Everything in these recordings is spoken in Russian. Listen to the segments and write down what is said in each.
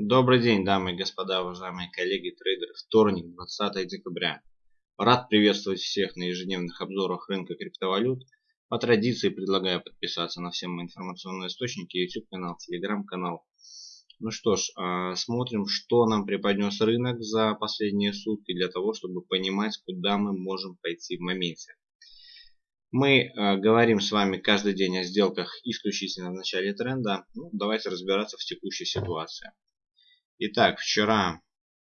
Добрый день, дамы и господа, уважаемые коллеги, трейдеры. Вторник, 20 декабря. Рад приветствовать всех на ежедневных обзорах рынка криптовалют. По традиции предлагаю подписаться на все мои информационные источники, YouTube канал, Telegram канал. Ну что ж, а, смотрим, что нам преподнес рынок за последние сутки для того, чтобы понимать, куда мы можем пойти в моменте. Мы э, говорим с вами каждый день о сделках исключительно в начале тренда. Ну, давайте разбираться в текущей ситуации. Итак, вчера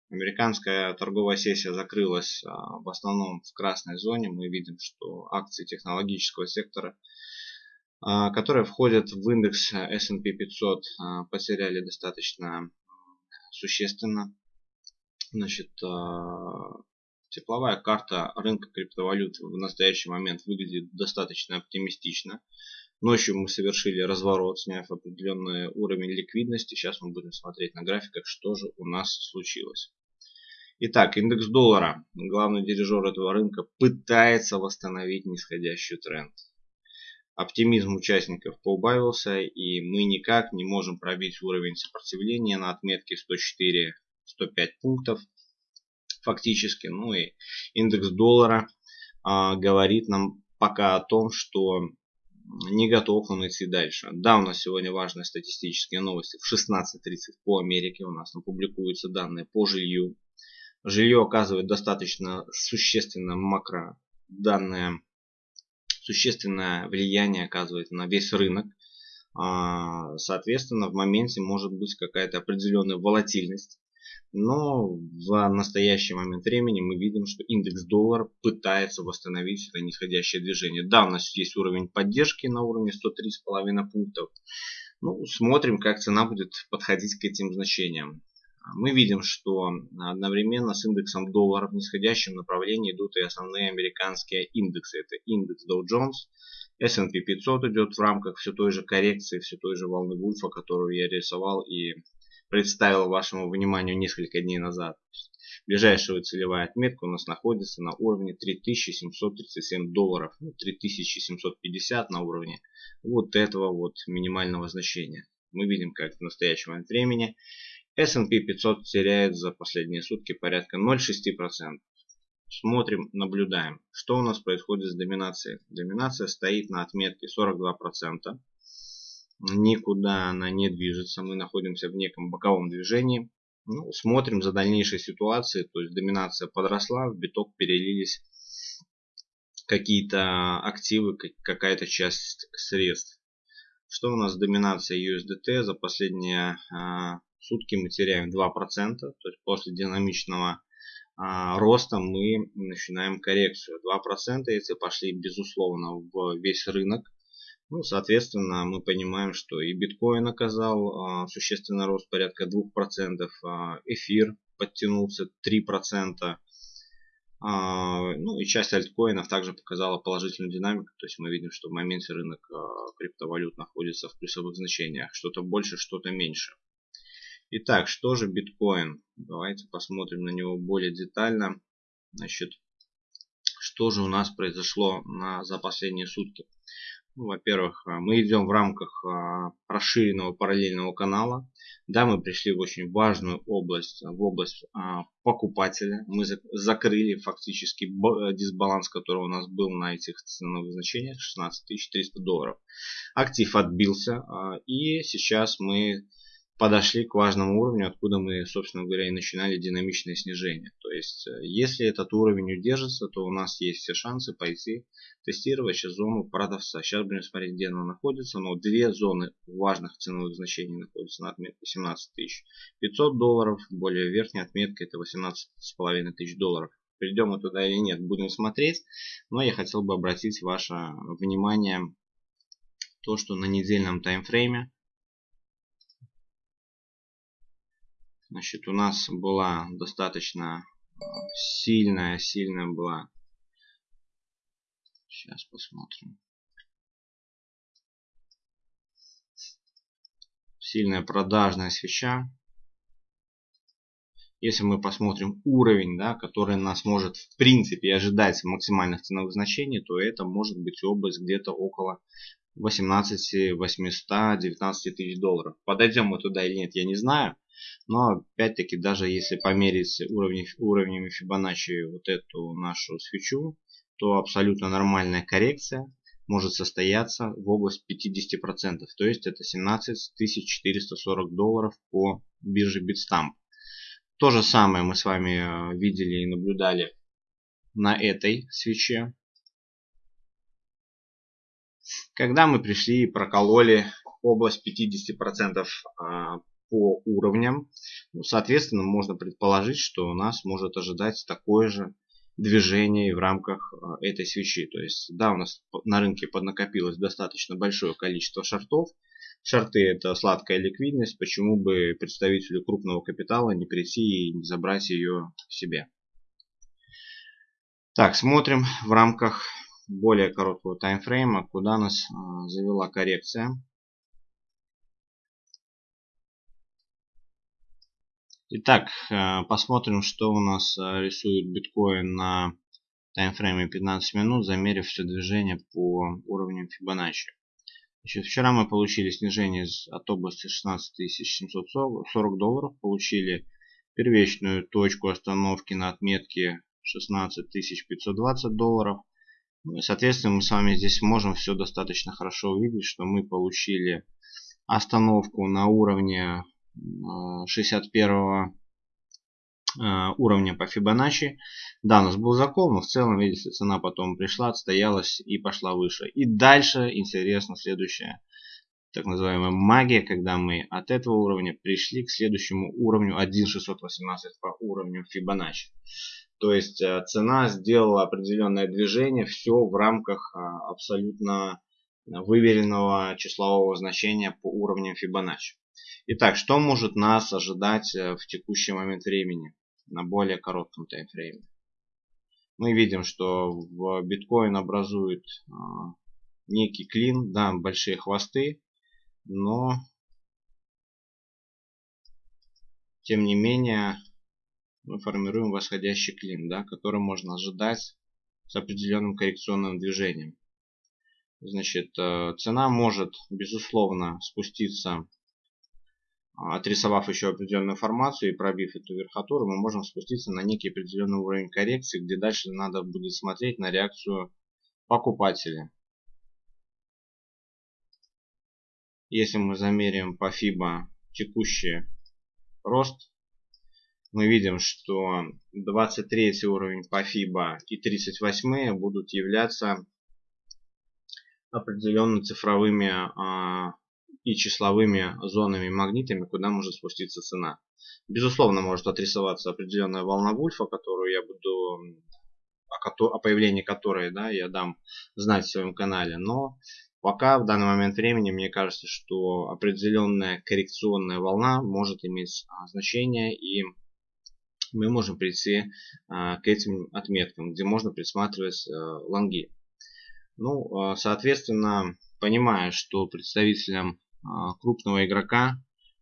американская торговая сессия закрылась а, в основном в красной зоне. Мы видим, что акции технологического сектора, а, которые входят в индекс S&P 500, а, потеряли достаточно существенно. Значит, тепловая карта рынка криптовалют в настоящий момент выглядит достаточно оптимистично. Ночью мы совершили разворот, сняв определенный уровень ликвидности. Сейчас мы будем смотреть на графиках, что же у нас случилось. Итак, индекс доллара, главный дирижер этого рынка, пытается восстановить нисходящий тренд. Оптимизм участников поубавился, и мы никак не можем пробить уровень сопротивления на отметке 104-105 пунктов. Фактически, ну и индекс доллара а, говорит нам пока о том, что не готов он идти дальше. Да, у нас сегодня важные статистические новости. В 16.30 по Америке у нас публикуются данные по жилью. Жилье оказывает достаточно существенное макро. Данные существенное влияние оказывает на весь рынок. А, соответственно, в моменте может быть какая-то определенная волатильность. Но в настоящий момент времени мы видим, что индекс доллара пытается восстановить это нисходящее движение. Да, у нас есть уровень поддержки на уровне 103,5 пунктов. Ну, смотрим, как цена будет подходить к этим значениям. Мы видим, что одновременно с индексом доллара в нисходящем направлении идут и основные американские индексы. Это индекс Dow Jones, S&P 500 идет в рамках все той же коррекции, все той же волны Вульфа, которую я рисовал и представил вашему вниманию несколько дней назад. Ближайшая целевая отметка у нас находится на уровне 3737 долларов, 3750 ну, на уровне вот этого вот минимального значения. Мы видим, как в настоящем момент времени S&P 500 теряет за последние сутки порядка 0,6%. Смотрим, наблюдаем, что у нас происходит с доминацией. Доминация стоит на отметке 42% никуда она не движется, мы находимся в неком боковом движении. Ну, смотрим за дальнейшей ситуацией, то есть доминация подросла, в биток перелились какие-то активы, какая-то часть средств. Что у нас доминация USDT за последние а, сутки мы теряем 2%, то есть после динамичного а, роста мы начинаем коррекцию. 2% эти пошли безусловно в весь рынок. Ну, соответственно, мы понимаем, что и биткоин оказал а, существенный рост порядка 2%, а, эфир подтянулся 3%, а, ну и часть альткоинов также показала положительную динамику, то есть мы видим, что в моменте рынок а, криптовалют находится в плюсовых значениях, что-то больше, что-то меньше. Итак, что же биткоин? Давайте посмотрим на него более детально. Значит, что же у нас произошло на, за последние сутки? Ну, во-первых, а, мы идем в рамках а, расширенного параллельного канала. Да, мы пришли в очень важную область, в область а, покупателя. Мы закрыли фактически дисбаланс, который у нас был на этих ценовых значениях, 16 300 долларов. Актив отбился, и сейчас мы подошли к важному уровню, откуда мы, собственно говоря, и начинали динамичное снижение. То есть, э, если этот уровень удержится, то у нас есть все шансы пойти тестировать сейчас зону продавца. Сейчас будем смотреть, где она находится, но две зоны важных ценовых значений находятся на отметке 17 500 долларов, более верхняя отметка это 18 500 тысяч долларов. Придем мы туда или нет, будем смотреть, но я хотел бы обратить ваше внимание то, что на недельном таймфрейме Значит, у нас была достаточно сильная, сильная была. Сейчас посмотрим. Сильная продажная свеча. Если мы посмотрим уровень, да, который нас может в принципе ожидать максимальных ценовых значений, то это может быть область где-то около 18 800 19 тысяч долларов. Подойдем мы туда или нет, я не знаю. Но опять-таки, даже если померить уровни, уровнями Фибоначчи вот эту нашу свечу, то абсолютно нормальная коррекция может состояться в область 50%. То есть это 17 440 долларов по бирже Bitstamp. То же самое мы с вами э, видели и наблюдали на этой свече. Когда мы пришли и прокололи область 50% а, по уровням, ну, соответственно, можно предположить, что у нас может ожидать такое же движение в рамках а, этой свечи. То есть, да, у нас на рынке поднакопилось достаточно большое количество шортов. Шорты это сладкая ликвидность, почему бы представителю крупного капитала не прийти и не забрать ее себе. Так, смотрим в рамках более короткого таймфрейма, куда нас а, завела коррекция. Итак, а, посмотрим, что у нас а, рисует биткоин на таймфрейме 15 минут, замерив все движение по уровням Фибоначчи. Значит, вчера мы получили снижение от области 16 740 долларов, получили первичную точку остановки на отметке 16 520 долларов. Ну соответственно, мы с вами здесь можем все достаточно хорошо увидеть, что мы получили остановку на уровне 61 э, э, уровня по Фибоначчи. Да, у нас был закол, но в целом, видите, цена потом пришла, отстоялась и пошла выше. И дальше интересно следующее. Так называемая магия, когда мы от этого уровня пришли к следующему уровню 1.618 по уровню Фибоначчи. То есть э, цена сделала определенное движение, все в рамках а, абсолютно выверенного числового значения по уровням Фибоначчи. Итак, что может нас ожидать э, в текущий момент времени на более коротком таймфрейме? Мы видим, что в биткоин образует а, некий клин, да, большие хвосты, но тем не менее мы формируем восходящий клин, да, который можно ожидать с определенным коррекционным движением. Значит, э, цена может, безусловно, спуститься, отрисовав еще определенную информацию и пробив эту верхотуру, мы можем спуститься на некий определенный уровень коррекции, где дальше надо будет смотреть на реакцию покупателя. Если мы замерим по FIBA текущий рост мы видим, что 23 уровень по FIBA и 38 будут являться определенно цифровыми а, и числовыми зонами магнитами, куда может спуститься цена. Безусловно, может отрисоваться определенная волна Вульфа, которую я буду о появлении которой да, я дам знать в своем канале. Но пока в данный момент времени мне кажется, что определенная коррекционная волна может иметь а, значение и мы можем прийти а, к этим отметкам, где можно присматривать а, лонги. Ну, а, соответственно, понимая, что представителям крупного игрока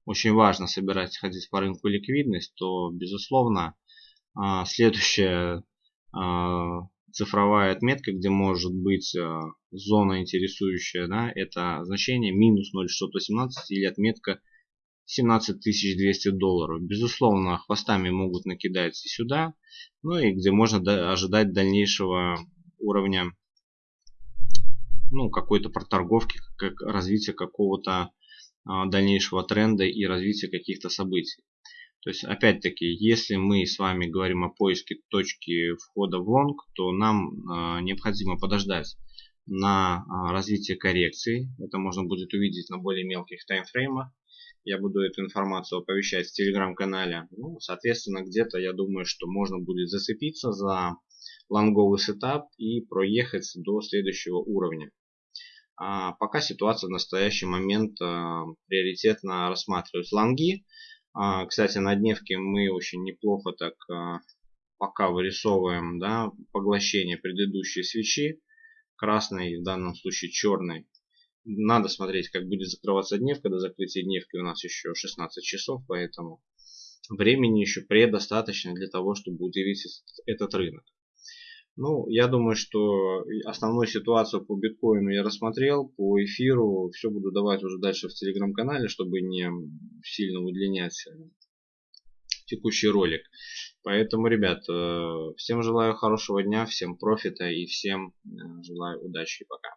очень важно собирать, ходить по рынку ликвидность, то, безусловно, следующая цифровая отметка, где может быть зона интересующая, да, это значение минус 0,618 или отметка 17 200 долларов. Безусловно, хвостами могут накидать и сюда, ну и где можно ожидать дальнейшего уровня ну, какой-то проторговки, как развития какого-то а, дальнейшего тренда и развития каких-то событий. То есть, опять-таки, если мы с вами говорим о поиске точки входа в лонг, то нам а, необходимо подождать на а, развитие коррекции. Это можно будет увидеть на более мелких таймфреймах я буду эту информацию оповещать в телеграм-канале. Ну, соответственно, где-то я думаю, что можно будет зацепиться за лонговый сетап и проехать до следующего уровня. А пока ситуация в настоящий момент а, приоритетно рассматривать лонги. А, кстати, на дневке мы очень неплохо так пока вырисовываем да, поглощение предыдущей свечи. Красной, в данном случае черной надо смотреть, как будет закрываться дневка. До закрытия дневки у нас еще 16 часов, поэтому времени еще предостаточно для того, чтобы удивить этот рынок. Ну, я думаю, что основную ситуацию по биткоину я рассмотрел, по эфиру все буду давать уже дальше в телеграм-канале, чтобы не сильно удлинять текущий ролик. Поэтому, ребят, всем желаю хорошего дня, всем профита и всем желаю удачи и пока.